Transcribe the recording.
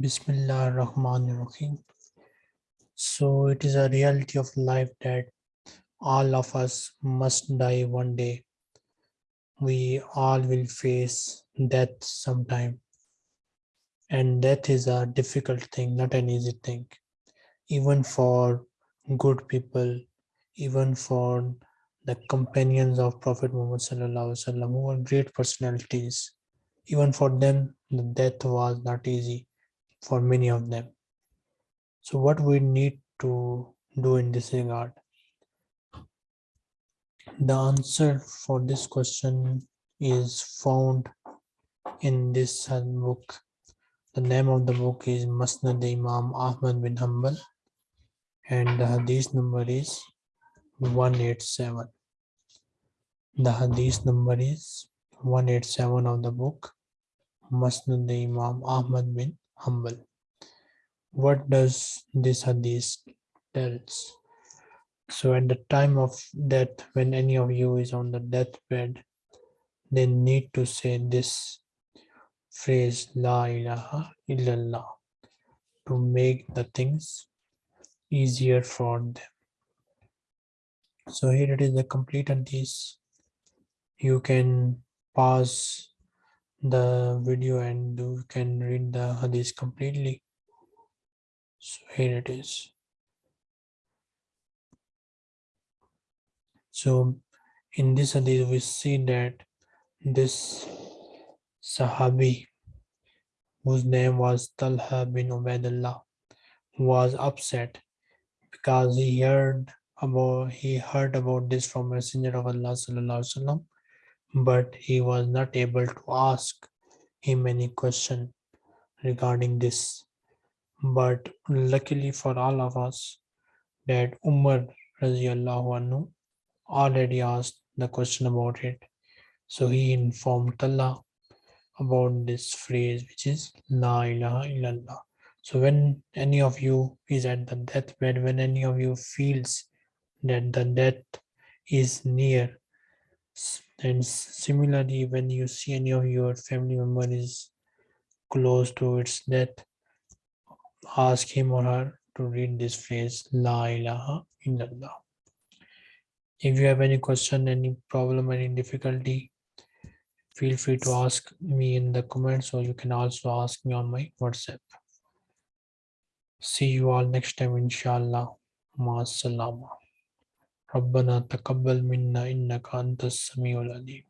Bismillah ar-Rahman ar-Rahim. So it is a reality of life that all of us must die one day. We all will face death sometime. And death is a difficult thing, not an easy thing. Even for good people, even for the companions of Prophet Muhammad sallallahu alaihi wasallam, who were great personalities, even for them, the death was not easy for many of them. So what we need to do in this regard? The answer for this question is found in this book. The name of the book is Musnad Imam Ahmad bin Hanbal and the hadith number is 187. The hadith number is 187 of the book Musnad Imam Ahmad bin Hanbal. What does this hadith tells? So at the time of death, when any of you is on the deathbed, they need to say this phrase La ilaha illallah to make the things easier for them. So here it is the complete hadith. You can pause the video and you can read the hadith completely. So here it is. So in this hadith, we see that this Sahabi, whose name was Talha bin Ubaidullah, was upset because he heard about he heard about this from Messenger of Allah sallallahu alaihi wasallam, but he was not able to ask him any question regarding this. But luckily for all of us, that Umar anhu already asked the question about it. So he informed Allah about this phrase, which is La ilaha illallah. So when any of you is at the deathbed, when any of you feels that the death is near, and similarly, when you see any of your family member is close to its death, ask him or her to read this phrase, La ilaha illallah. If you have any question, any problem, any difficulty, feel free to ask me in the comments or you can also ask me on my WhatsApp. See you all next time, inshallah. Ma salama. ربنا تقبل منا إنك أنت السميع العليم.